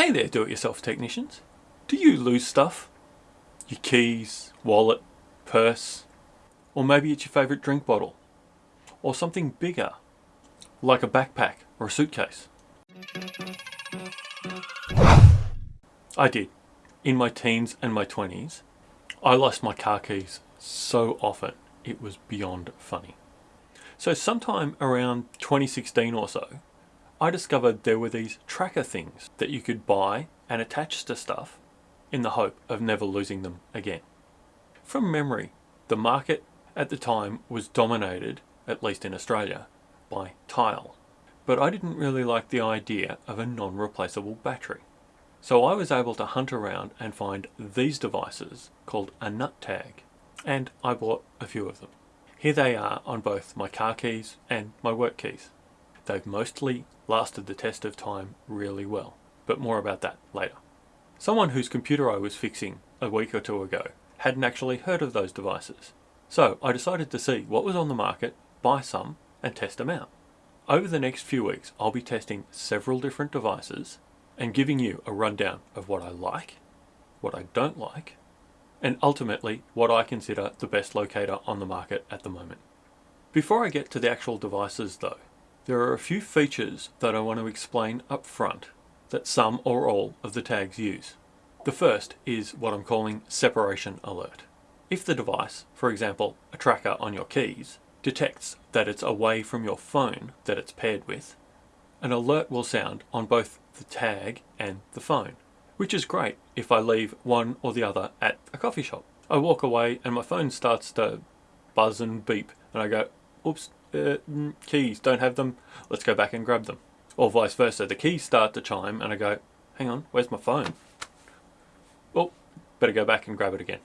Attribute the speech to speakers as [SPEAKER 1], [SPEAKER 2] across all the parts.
[SPEAKER 1] Hey there do-it-yourself technicians. Do you lose stuff? Your keys, wallet, purse, or maybe it's your favourite drink bottle, or something bigger, like a backpack or a suitcase. I did. In my teens and my 20s, I lost my car keys so often it was beyond funny. So sometime around 2016 or so, I discovered there were these tracker things that you could buy and attach to stuff in the hope of never losing them again. From memory, the market at the time was dominated, at least in Australia, by Tile. But I didn't really like the idea of a non-replaceable battery. So I was able to hunt around and find these devices called a nut tag, and I bought a few of them. Here they are on both my car keys and my work keys. They've mostly lasted the test of time really well, but more about that later. Someone whose computer I was fixing a week or two ago hadn't actually heard of those devices. So I decided to see what was on the market, buy some, and test them out. Over the next few weeks, I'll be testing several different devices and giving you a rundown of what I like, what I don't like, and ultimately what I consider the best locator on the market at the moment. Before I get to the actual devices though, there are a few features that I want to explain up front that some or all of the tags use. The first is what I'm calling separation alert. If the device, for example a tracker on your keys, detects that it's away from your phone that it's paired with, an alert will sound on both the tag and the phone, which is great if I leave one or the other at a coffee shop. I walk away and my phone starts to buzz and beep and I go, oops, uh, keys, don't have them, let's go back and grab them. Or vice versa, the keys start to chime and I go, hang on, where's my phone? Well, better go back and grab it again.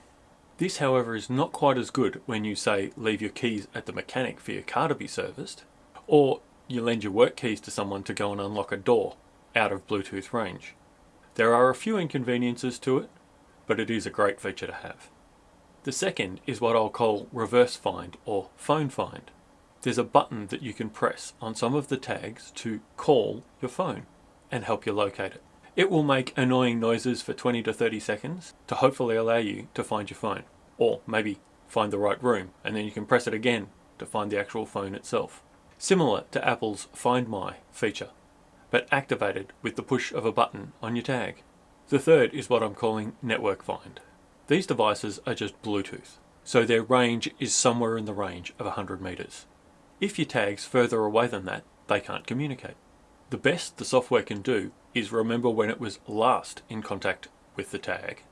[SPEAKER 1] This, however, is not quite as good when you say leave your keys at the mechanic for your car to be serviced, or you lend your work keys to someone to go and unlock a door out of Bluetooth range. There are a few inconveniences to it, but it is a great feature to have. The second is what I'll call reverse find or phone find there's a button that you can press on some of the tags to call your phone and help you locate it. It will make annoying noises for 20 to 30 seconds to hopefully allow you to find your phone or maybe find the right room and then you can press it again to find the actual phone itself. Similar to Apple's Find My feature, but activated with the push of a button on your tag. The third is what I'm calling Network Find. These devices are just Bluetooth, so their range is somewhere in the range of 100 meters. If your tag's further away than that, they can't communicate. The best the software can do is remember when it was last in contact with the tag,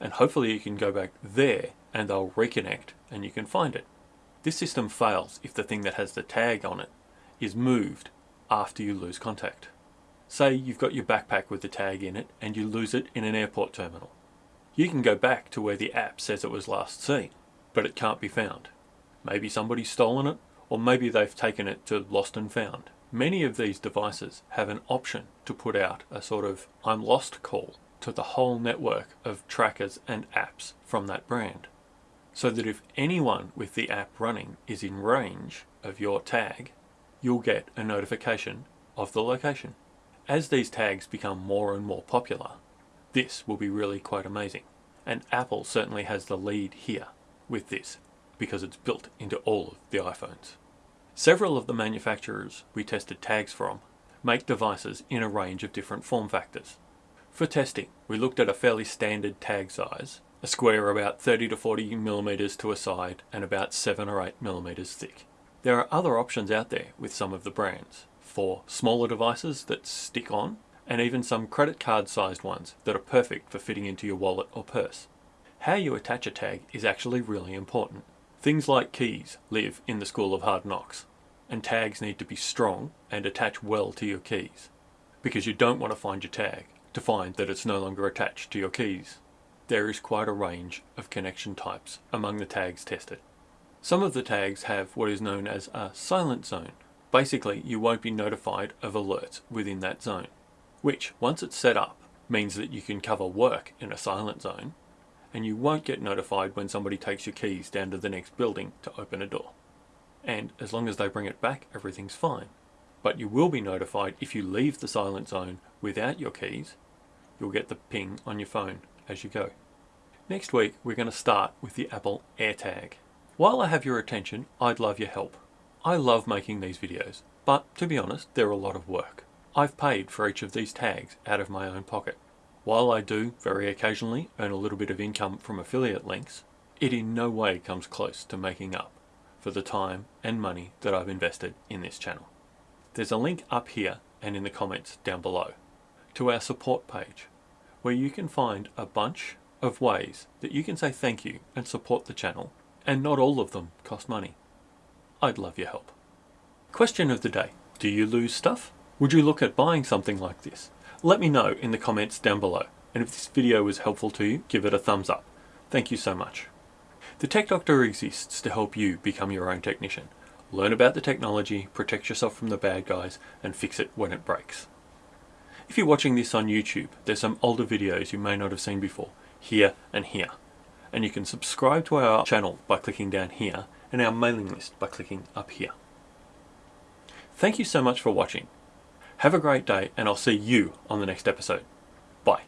[SPEAKER 1] and hopefully you can go back there and they'll reconnect and you can find it. This system fails if the thing that has the tag on it is moved after you lose contact. Say you've got your backpack with the tag in it and you lose it in an airport terminal. You can go back to where the app says it was last seen, but it can't be found. Maybe somebody's stolen it or maybe they've taken it to lost and found. Many of these devices have an option to put out a sort of I'm lost call to the whole network of trackers and apps from that brand. So that if anyone with the app running is in range of your tag, you'll get a notification of the location. As these tags become more and more popular, this will be really quite amazing. And Apple certainly has the lead here with this because it's built into all of the iPhones. Several of the manufacturers we tested tags from make devices in a range of different form factors. For testing, we looked at a fairly standard tag size, a square about 30 to 40 millimeters to a side and about 7 or 8 millimeters thick. There are other options out there with some of the brands for smaller devices that stick on and even some credit card sized ones that are perfect for fitting into your wallet or purse. How you attach a tag is actually really important. Things like keys live in the school of hard knocks, and tags need to be strong and attach well to your keys, because you don't want to find your tag to find that it's no longer attached to your keys. There is quite a range of connection types among the tags tested. Some of the tags have what is known as a silent zone. Basically, you won't be notified of alerts within that zone, which, once it's set up, means that you can cover work in a silent zone and you won't get notified when somebody takes your keys down to the next building to open a door. And as long as they bring it back, everything's fine. But you will be notified if you leave the silent zone without your keys, you'll get the ping on your phone as you go. Next week, we're going to start with the Apple AirTag. While I have your attention, I'd love your help. I love making these videos, but to be honest, they're a lot of work. I've paid for each of these tags out of my own pocket. While I do, very occasionally, earn a little bit of income from affiliate links, it in no way comes close to making up for the time and money that I've invested in this channel. There's a link up here and in the comments down below to our support page where you can find a bunch of ways that you can say thank you and support the channel and not all of them cost money. I'd love your help. Question of the day. Do you lose stuff? Would you look at buying something like this? Let me know in the comments down below. And if this video was helpful to you, give it a thumbs up. Thank you so much. The Tech Doctor exists to help you become your own technician. Learn about the technology, protect yourself from the bad guys, and fix it when it breaks. If you're watching this on YouTube, there's some older videos you may not have seen before, here and here. And you can subscribe to our channel by clicking down here, and our mailing list by clicking up here. Thank you so much for watching. Have a great day, and I'll see you on the next episode. Bye.